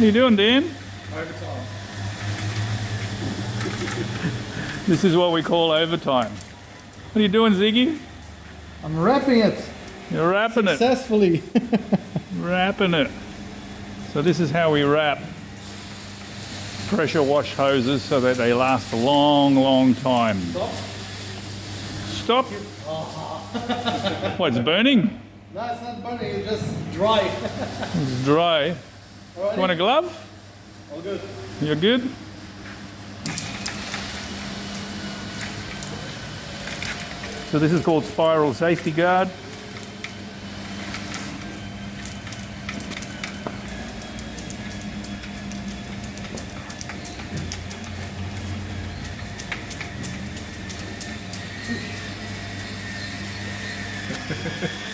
What are you doing, Dan? Overtime. This is what we call overtime. What are you doing, Ziggy? I'm wrapping it You're wrapping it. successfully. Wrapping it. So this is how we wrap pressure wash hoses so that they last a long, long time. Stop. Stop. What, it's burning? No, it's not burning, it's just dry. It's dry. Alrighty. You want a glove? All good. You're good? So this is called spiral safety guard.